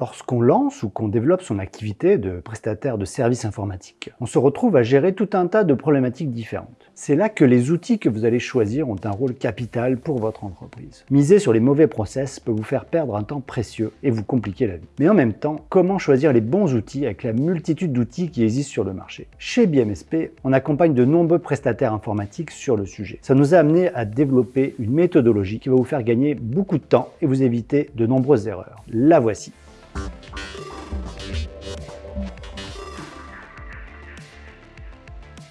Lorsqu'on lance ou qu'on développe son activité de prestataire de services informatiques, on se retrouve à gérer tout un tas de problématiques différentes. C'est là que les outils que vous allez choisir ont un rôle capital pour votre entreprise. Miser sur les mauvais process peut vous faire perdre un temps précieux et vous compliquer la vie. Mais en même temps, comment choisir les bons outils avec la multitude d'outils qui existent sur le marché? Chez BMSP, on accompagne de nombreux prestataires informatiques sur le sujet. Ça nous a amené à développer une méthodologie qui va vous faire gagner beaucoup de temps et vous éviter de nombreuses erreurs. La voici.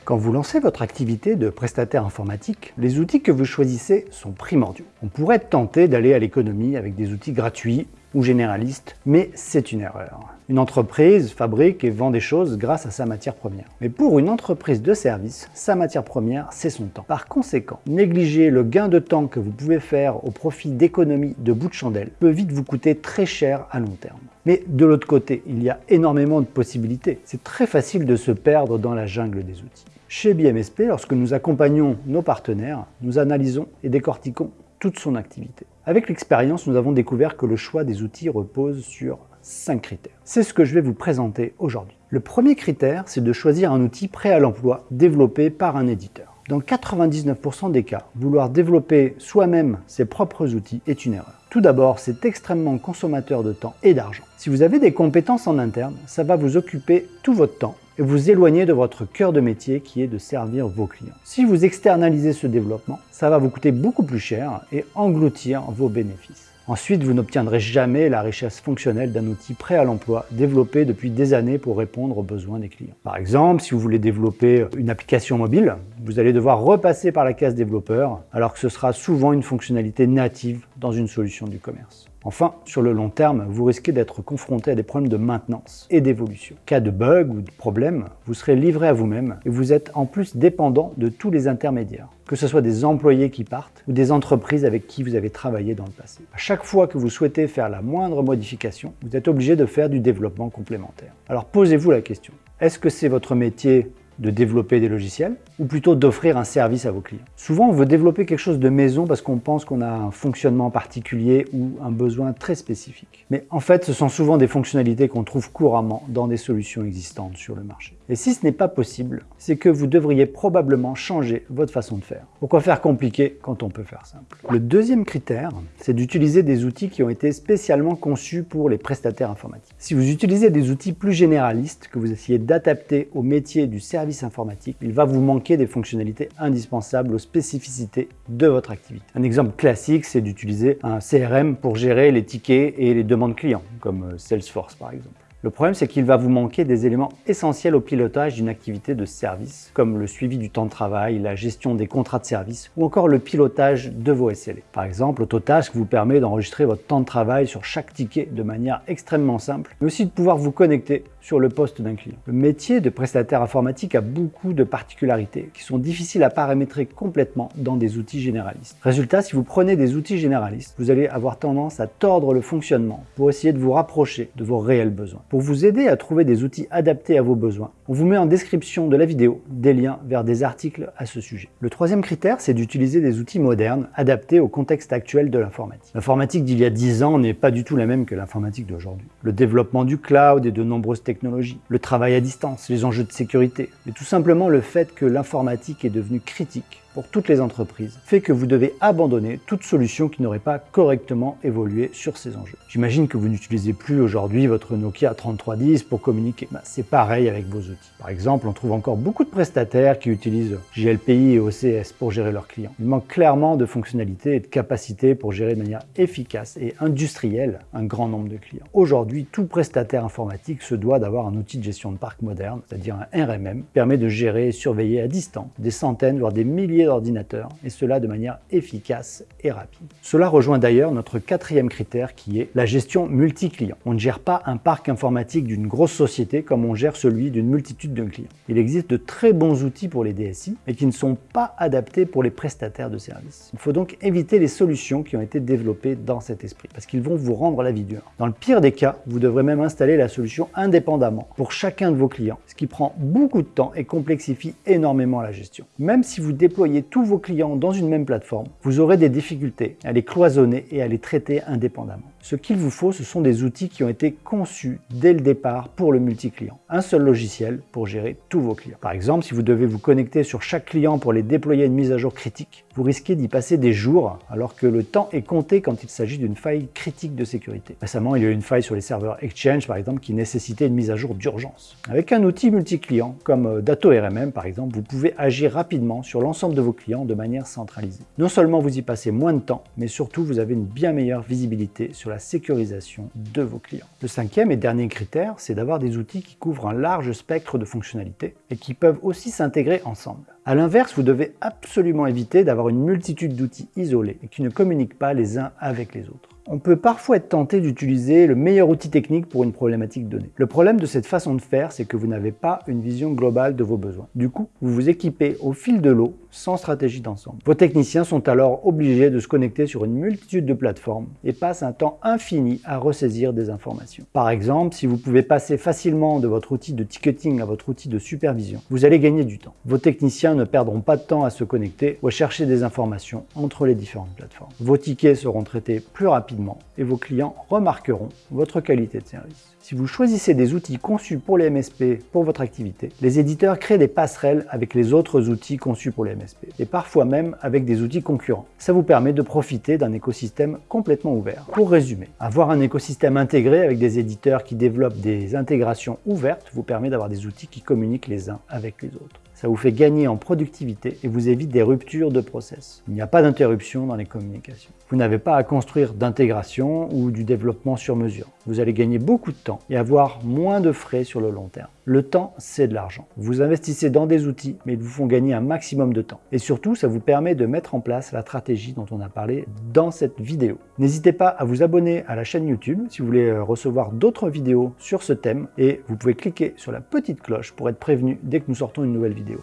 Quand vous lancez votre activité de prestataire informatique, les outils que vous choisissez sont primordiaux. On pourrait tenter d'aller à l'économie avec des outils gratuits ou généralistes, mais c'est une erreur. Une entreprise fabrique et vend des choses grâce à sa matière première. Mais pour une entreprise de service, sa matière première, c'est son temps. Par conséquent, négliger le gain de temps que vous pouvez faire au profit d'économies de bout de chandelle peut vite vous coûter très cher à long terme. Mais de l'autre côté, il y a énormément de possibilités. C'est très facile de se perdre dans la jungle des outils. Chez BMSP, lorsque nous accompagnons nos partenaires, nous analysons et décortiquons toute son activité. Avec l'expérience, nous avons découvert que le choix des outils repose sur 5 critères. C'est ce que je vais vous présenter aujourd'hui. Le premier critère, c'est de choisir un outil prêt à l'emploi développé par un éditeur. Dans 99% des cas, vouloir développer soi-même ses propres outils est une erreur. Tout d'abord, c'est extrêmement consommateur de temps et d'argent. Si vous avez des compétences en interne, ça va vous occuper tout votre temps et vous éloigner de votre cœur de métier qui est de servir vos clients. Si vous externalisez ce développement, ça va vous coûter beaucoup plus cher et engloutir vos bénéfices. Ensuite, vous n'obtiendrez jamais la richesse fonctionnelle d'un outil prêt à l'emploi, développé depuis des années pour répondre aux besoins des clients. Par exemple, si vous voulez développer une application mobile, vous allez devoir repasser par la case développeur, alors que ce sera souvent une fonctionnalité native dans une solution du commerce. Enfin, sur le long terme, vous risquez d'être confronté à des problèmes de maintenance et d'évolution. Cas de bug ou de problème, vous serez livré à vous-même et vous êtes en plus dépendant de tous les intermédiaires, que ce soit des employés qui partent ou des entreprises avec qui vous avez travaillé dans le passé. À chaque fois que vous souhaitez faire la moindre modification, vous êtes obligé de faire du développement complémentaire. Alors posez-vous la question, est-ce que c'est votre métier de développer des logiciels ou plutôt d'offrir un service à vos clients. Souvent, on veut développer quelque chose de maison parce qu'on pense qu'on a un fonctionnement particulier ou un besoin très spécifique. Mais en fait, ce sont souvent des fonctionnalités qu'on trouve couramment dans des solutions existantes sur le marché. Et si ce n'est pas possible, c'est que vous devriez probablement changer votre façon de faire. Pourquoi faire compliqué quand on peut faire simple? Le deuxième critère, c'est d'utiliser des outils qui ont été spécialement conçus pour les prestataires informatiques. Si vous utilisez des outils plus généralistes que vous essayez d'adapter au métier du service informatique, il va vous manquer des fonctionnalités indispensables aux spécificités de votre activité. Un exemple classique, c'est d'utiliser un CRM pour gérer les tickets et les demandes clients, comme euh, Salesforce par exemple. Le problème, c'est qu'il va vous manquer des éléments essentiels au pilotage d'une activité de service, comme le suivi du temps de travail, la gestion des contrats de service ou encore le pilotage de vos SLA. Par exemple, Autotask vous permet d'enregistrer votre temps de travail sur chaque ticket de manière extrêmement simple, mais aussi de pouvoir vous connecter sur le poste d'un client. Le métier de prestataire informatique a beaucoup de particularités qui sont difficiles à paramétrer complètement dans des outils généralistes. Résultat, si vous prenez des outils généralistes, vous allez avoir tendance à tordre le fonctionnement pour essayer de vous rapprocher de vos réels besoins. Pour vous aider à trouver des outils adaptés à vos besoins, on vous met en description de la vidéo des liens vers des articles à ce sujet. Le troisième critère, c'est d'utiliser des outils modernes adaptés au contexte actuel de l'informatique. L'informatique d'il y a 10 ans n'est pas du tout la même que l'informatique d'aujourd'hui. Le développement du cloud et de nombreuses technologies, le travail à distance, les enjeux de sécurité, et tout simplement le fait que l'informatique est devenue critique pour toutes les entreprises fait que vous devez abandonner toute solution qui n'aurait pas correctement évolué sur ces enjeux. J'imagine que vous n'utilisez plus aujourd'hui votre Nokia 3310 pour communiquer. Bah, c'est pareil avec vos outils. Par exemple, on trouve encore beaucoup de prestataires qui utilisent JLPI et OCS pour gérer leurs clients. Il manque clairement de fonctionnalités et de capacités pour gérer de manière efficace et industrielle un grand nombre de clients. Aujourd'hui, tout prestataire informatique se doit d'avoir un outil de gestion de parc moderne, c'est-à-dire un RMM, qui permet de gérer et surveiller à distance des centaines, voire des milliers d'ordinateur, et cela de manière efficace et rapide. Cela rejoint d'ailleurs notre quatrième critère qui est la gestion multi-client. On ne gère pas un parc informatique d'une grosse société comme on gère celui d'une multitude de clients. Il existe de très bons outils pour les DSI, mais qui ne sont pas adaptés pour les prestataires de services. Il faut donc éviter les solutions qui ont été développées dans cet esprit, parce qu'ils vont vous rendre la vie dure. Dans le pire des cas, vous devrez même installer la solution indépendamment pour chacun de vos clients, ce qui prend beaucoup de temps et complexifie énormément la gestion. Même si vous déployez tous vos clients dans une même plateforme, vous aurez des difficultés à les cloisonner et à les traiter indépendamment. Ce qu'il vous faut, ce sont des outils qui ont été conçus dès le départ pour le multi-client. Un seul logiciel pour gérer tous vos clients. Par exemple, si vous devez vous connecter sur chaque client pour les déployer une mise à jour critique, vous risquez d'y passer des jours alors que le temps est compté quand il s'agit d'une faille critique de sécurité. Récemment, il y a eu une faille sur les serveurs Exchange par exemple qui nécessitait une mise à jour d'urgence. Avec un outil multi-client comme euh, DatoRMM par exemple, vous pouvez agir rapidement sur l'ensemble de vos clients de manière centralisée. Non seulement vous y passez moins de temps, mais surtout vous avez une bien meilleure visibilité sur la sécurisation de vos clients. Le cinquième et dernier critère, c'est d'avoir des outils qui couvrent un large spectre de fonctionnalités et qui peuvent aussi s'intégrer ensemble. A l'inverse, vous devez absolument éviter d'avoir une multitude d'outils isolés qui ne communiquent pas les uns avec les autres on peut parfois être tenté d'utiliser le meilleur outil technique pour une problématique donnée. Le problème de cette façon de faire, c'est que vous n'avez pas une vision globale de vos besoins. Du coup, vous vous équipez au fil de l'eau sans stratégie d'ensemble. Vos techniciens sont alors obligés de se connecter sur une multitude de plateformes et passent un temps infini à ressaisir des informations. Par exemple, si vous pouvez passer facilement de votre outil de ticketing à votre outil de supervision, vous allez gagner du temps. Vos techniciens ne perdront pas de temps à se connecter ou à chercher des informations entre les différentes plateformes. Vos tickets seront traités plus rapidement et vos clients remarqueront votre qualité de service. Si vous choisissez des outils conçus pour les MSP pour votre activité, les éditeurs créent des passerelles avec les autres outils conçus pour les MSP et parfois même avec des outils concurrents. Ça vous permet de profiter d'un écosystème complètement ouvert. Pour résumer, avoir un écosystème intégré avec des éditeurs qui développent des intégrations ouvertes vous permet d'avoir des outils qui communiquent les uns avec les autres. Ça vous fait gagner en productivité et vous évite des ruptures de process. Il n'y a pas d'interruption dans les communications. Vous n'avez pas à construire d'intégration ou du développement sur mesure. Vous allez gagner beaucoup de temps et avoir moins de frais sur le long terme. Le temps, c'est de l'argent. Vous investissez dans des outils, mais ils vous font gagner un maximum de temps. Et surtout, ça vous permet de mettre en place la stratégie dont on a parlé dans cette vidéo. N'hésitez pas à vous abonner à la chaîne YouTube si vous voulez euh, recevoir d'autres vidéos sur ce thème et vous pouvez cliquer sur la petite cloche pour être prévenu dès que nous sortons une nouvelle vidéo.